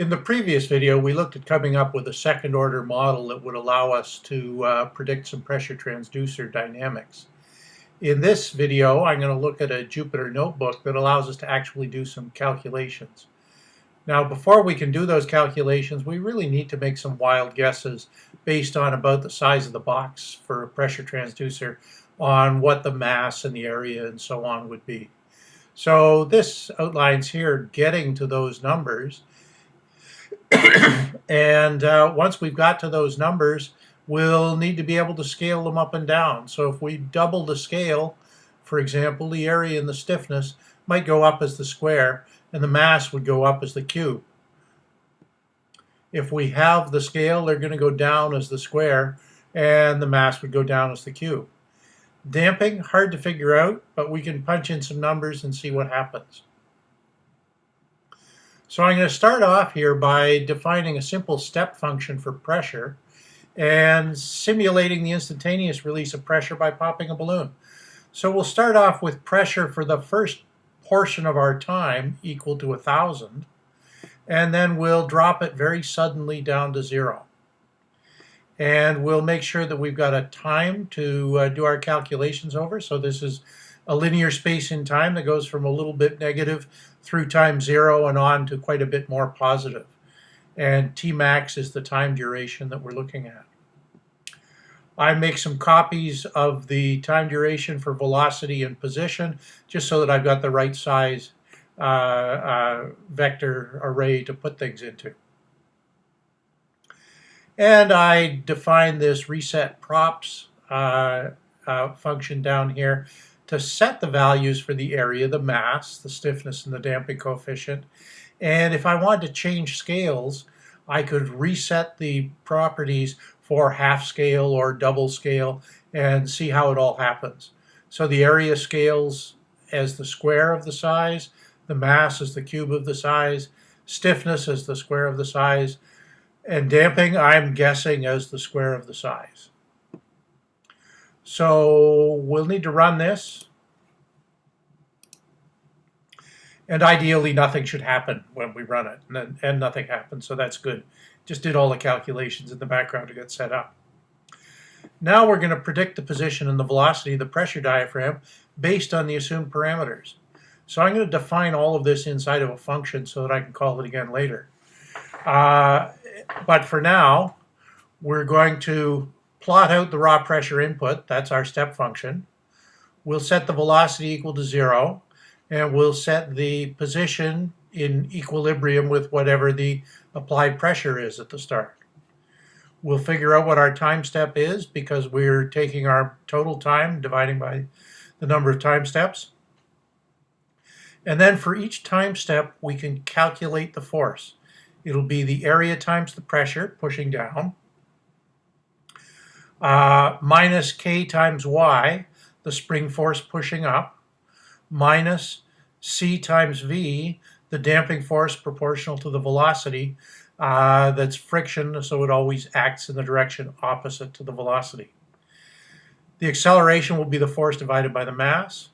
In the previous video, we looked at coming up with a second order model that would allow us to uh, predict some pressure transducer dynamics. In this video, I'm going to look at a Jupyter notebook that allows us to actually do some calculations. Now, before we can do those calculations, we really need to make some wild guesses based on about the size of the box for a pressure transducer on what the mass and the area and so on would be. So this outlines here getting to those numbers and uh, once we've got to those numbers, we'll need to be able to scale them up and down. So if we double the scale, for example, the area and the stiffness might go up as the square, and the mass would go up as the cube. If we have the scale, they're going to go down as the square, and the mass would go down as the cube. Damping, hard to figure out, but we can punch in some numbers and see what happens. So I'm going to start off here by defining a simple step function for pressure and simulating the instantaneous release of pressure by popping a balloon. So we'll start off with pressure for the first portion of our time equal to 1,000 and then we'll drop it very suddenly down to zero. And we'll make sure that we've got a time to uh, do our calculations over. So this is a linear space in time that goes from a little bit negative through time zero and on to quite a bit more positive. And Tmax is the time duration that we're looking at. I make some copies of the time duration for velocity and position just so that I've got the right size uh, uh, vector array to put things into. And I define this reset props uh, uh function down here to set the values for the area, the mass, the stiffness, and the damping coefficient. And if I wanted to change scales, I could reset the properties for half scale or double scale and see how it all happens. So the area scales as the square of the size, the mass as the cube of the size, stiffness as the square of the size, and damping I'm guessing as the square of the size. So we'll need to run this. And ideally, nothing should happen when we run it, and, and nothing happens, so that's good. Just did all the calculations in the background to get set up. Now we're going to predict the position and the velocity of the pressure diaphragm based on the assumed parameters. So I'm going to define all of this inside of a function so that I can call it again later. Uh, but for now, we're going to plot out the raw pressure input, that's our step function. We'll set the velocity equal to zero, and we'll set the position in equilibrium with whatever the applied pressure is at the start. We'll figure out what our time step is because we're taking our total time, dividing by the number of time steps. And then for each time step, we can calculate the force. It'll be the area times the pressure, pushing down, uh, minus k times y, the spring force pushing up, minus c times v, the damping force proportional to the velocity, uh, that's friction, so it always acts in the direction opposite to the velocity. The acceleration will be the force divided by the mass,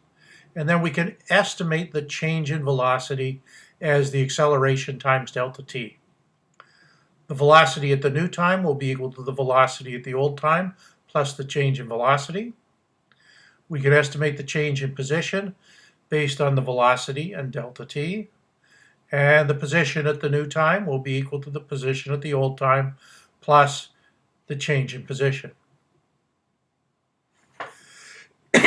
and then we can estimate the change in velocity as the acceleration times delta t. The velocity at the new time will be equal to the velocity at the old time plus the change in velocity. We can estimate the change in position based on the velocity and delta t. And the position at the new time will be equal to the position at the old time plus the change in position.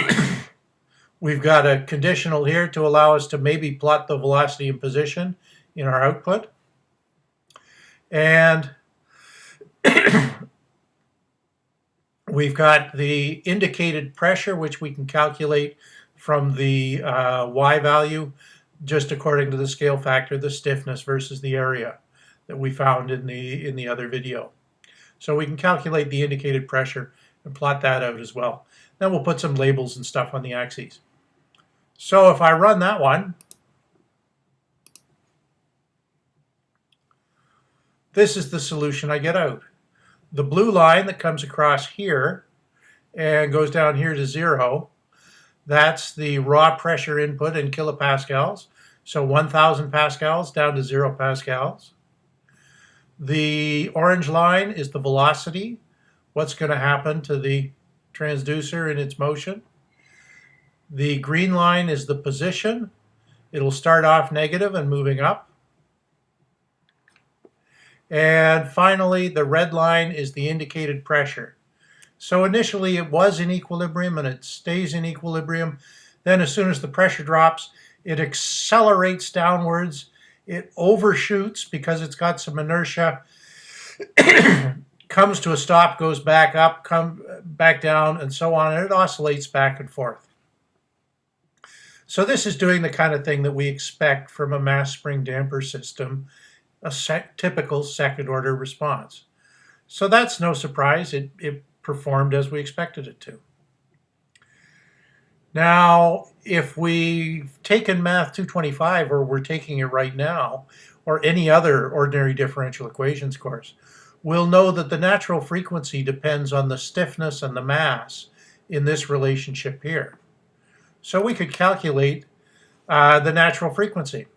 We've got a conditional here to allow us to maybe plot the velocity and position in our output. And we've got the indicated pressure, which we can calculate from the uh, y value just according to the scale factor, the stiffness versus the area that we found in the, in the other video. So we can calculate the indicated pressure and plot that out as well. Then we'll put some labels and stuff on the axes. So if I run that one, This is the solution I get out. The blue line that comes across here and goes down here to zero, that's the raw pressure input in kilopascals. So 1,000 pascals down to zero pascals. The orange line is the velocity, what's going to happen to the transducer in its motion. The green line is the position. It'll start off negative and moving up. And finally, the red line is the indicated pressure. So initially it was in equilibrium and it stays in equilibrium. Then as soon as the pressure drops, it accelerates downwards it overshoots because it's got some inertia, comes to a stop, goes back up, come back down, and so on, and it oscillates back and forth. So this is doing the kind of thing that we expect from a mass spring damper system, a sec typical second order response. So that's no surprise. It, it performed as we expected it to. Now, if we've taken Math 225, or we're taking it right now, or any other ordinary differential equations course, we'll know that the natural frequency depends on the stiffness and the mass in this relationship here. So we could calculate uh, the natural frequency.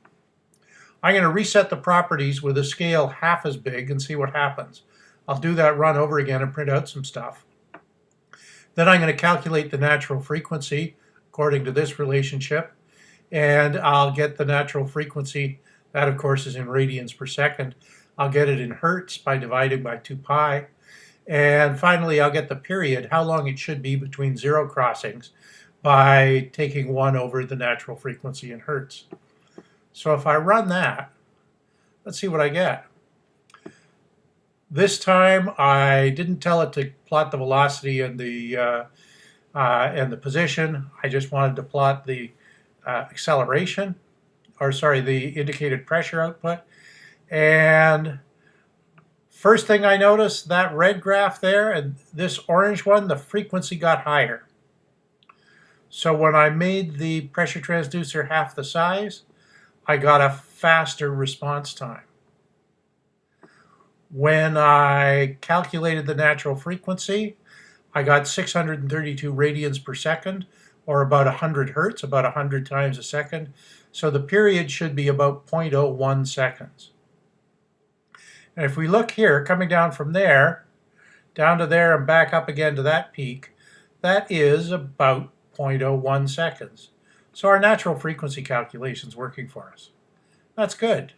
I'm going to reset the properties with a scale half as big and see what happens. I'll do that run over again and print out some stuff. Then I'm going to calculate the natural frequency according to this relationship. And I'll get the natural frequency, that of course is in radians per second. I'll get it in hertz by dividing by 2 pi. And finally, I'll get the period, how long it should be between zero crossings, by taking 1 over the natural frequency in hertz. So if I run that, let's see what I get. This time I didn't tell it to plot the velocity and the uh, uh, and the position. I just wanted to plot the uh, acceleration, or sorry, the indicated pressure output. And first thing I noticed, that red graph there and this orange one, the frequency got higher. So when I made the pressure transducer half the size, I got a faster response time. When I calculated the natural frequency, I got 632 radians per second, or about 100 hertz, about 100 times a second. So the period should be about 0.01 seconds. And if we look here, coming down from there, down to there and back up again to that peak, that is about 0.01 seconds. So our natural frequency calculation is working for us. That's good.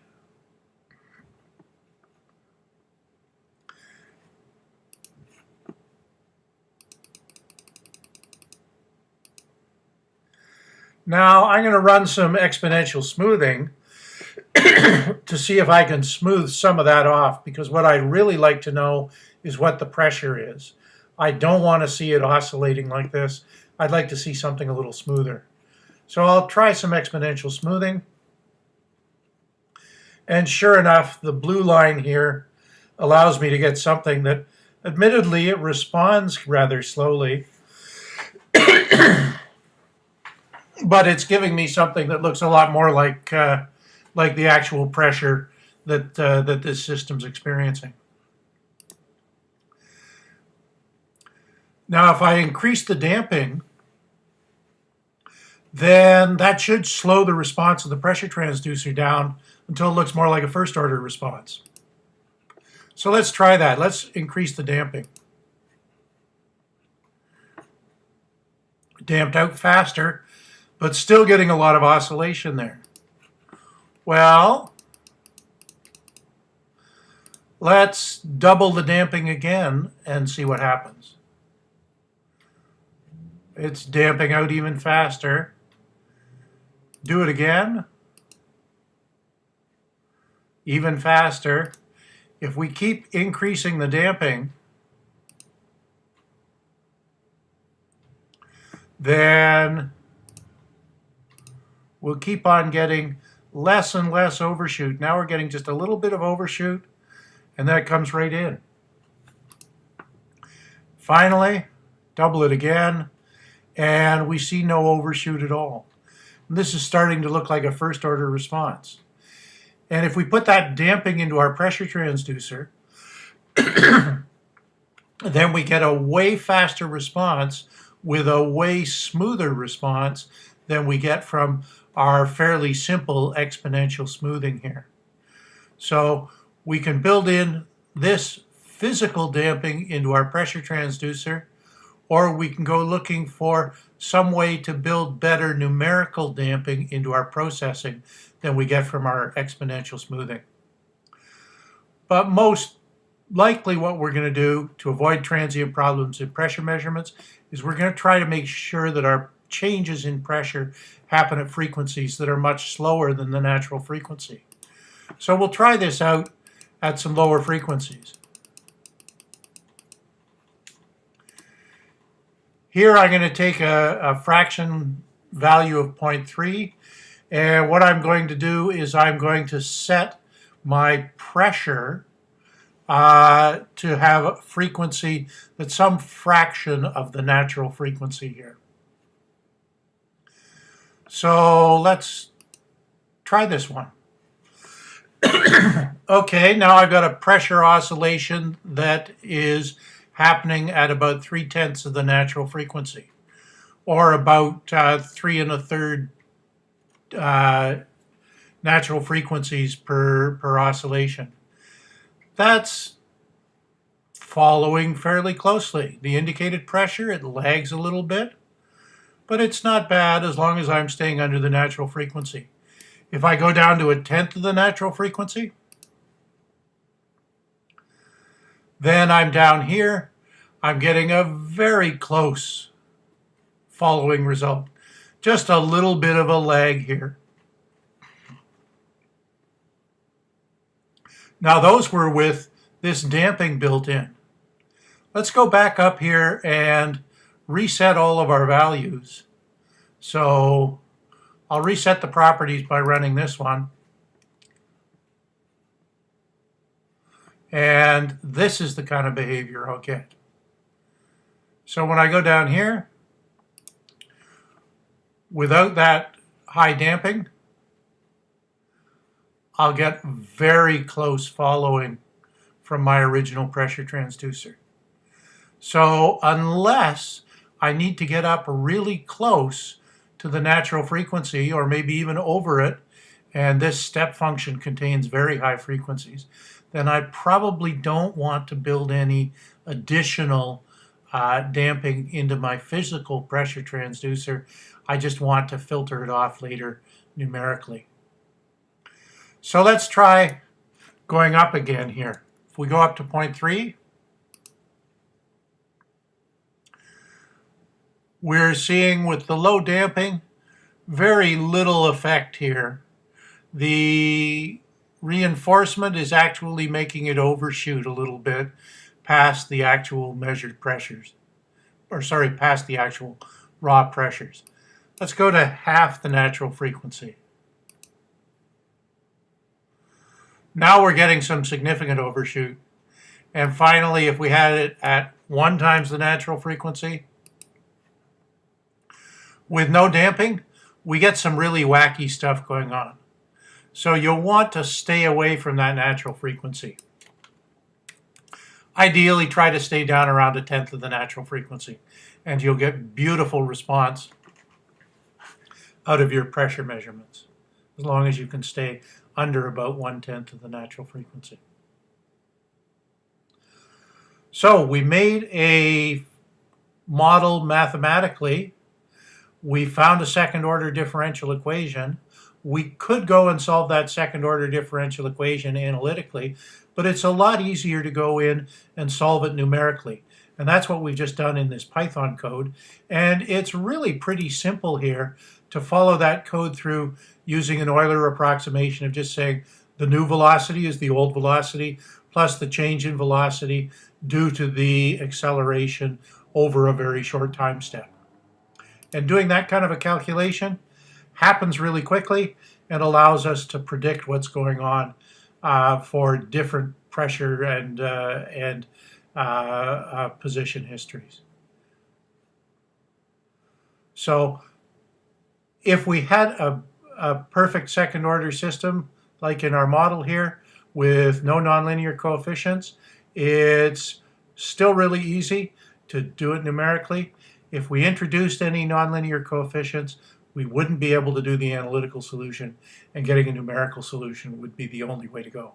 Now I'm going to run some exponential smoothing to see if I can smooth some of that off because what I'd really like to know is what the pressure is. I don't want to see it oscillating like this. I'd like to see something a little smoother. So I'll try some exponential smoothing. And sure enough, the blue line here allows me to get something that admittedly it responds rather slowly but it's giving me something that looks a lot more like uh, like the actual pressure that uh, that this system's experiencing. Now, if I increase the damping, then that should slow the response of the pressure transducer down until it looks more like a first order response. So let's try that. Let's increase the damping. Damped out faster but still getting a lot of oscillation there. Well, let's double the damping again and see what happens. It's damping out even faster. Do it again. Even faster. If we keep increasing the damping, then we'll keep on getting less and less overshoot. Now we're getting just a little bit of overshoot, and that comes right in. Finally, double it again, and we see no overshoot at all. This is starting to look like a first order response. And if we put that damping into our pressure transducer, then we get a way faster response with a way smoother response than we get from our fairly simple exponential smoothing here. So we can build in this physical damping into our pressure transducer, or we can go looking for some way to build better numerical damping into our processing than we get from our exponential smoothing. But most likely what we're going to do to avoid transient problems in pressure measurements is we're going to try to make sure that our changes in pressure happen at frequencies that are much slower than the natural frequency. So we'll try this out at some lower frequencies. Here I'm going to take a, a fraction value of 0.3 and what I'm going to do is I'm going to set my pressure uh, to have a frequency that's some fraction of the natural frequency here. So let's try this one. okay, now I've got a pressure oscillation that is happening at about three-tenths of the natural frequency, or about uh, three and a third uh, natural frequencies per, per oscillation. That's following fairly closely. The indicated pressure, it lags a little bit, but it's not bad as long as I'm staying under the natural frequency. If I go down to a tenth of the natural frequency, then I'm down here. I'm getting a very close following result. Just a little bit of a lag here. Now those were with this damping built in. Let's go back up here and reset all of our values. So I'll reset the properties by running this one. And this is the kind of behavior I'll get. So when I go down here, without that high damping, I'll get very close following from my original pressure transducer. So unless I need to get up really close to the natural frequency or maybe even over it, and this step function contains very high frequencies, then I probably don't want to build any additional uh, damping into my physical pressure transducer. I just want to filter it off later numerically. So let's try going up again here. If we go up to 0.3, we're seeing with the low damping, very little effect here. The reinforcement is actually making it overshoot a little bit past the actual measured pressures, or sorry, past the actual raw pressures. Let's go to half the natural frequency. Now we're getting some significant overshoot. And finally, if we had it at one times the natural frequency, with no damping, we get some really wacky stuff going on. So you'll want to stay away from that natural frequency. Ideally, try to stay down around a tenth of the natural frequency, and you'll get beautiful response out of your pressure measurements, as long as you can stay under about one-tenth of the natural frequency. So we made a model mathematically. We found a second order differential equation. We could go and solve that second order differential equation analytically, but it's a lot easier to go in and solve it numerically. And that's what we've just done in this Python code. And it's really pretty simple here to follow that code through using an Euler approximation of just saying the new velocity is the old velocity plus the change in velocity due to the acceleration over a very short time step. And doing that kind of a calculation happens really quickly and allows us to predict what's going on uh, for different pressure and, uh, and uh, uh position histories. So if we had a, a perfect second order system, like in our model here, with no nonlinear coefficients, it's still really easy to do it numerically. If we introduced any nonlinear coefficients, we wouldn't be able to do the analytical solution, and getting a numerical solution would be the only way to go.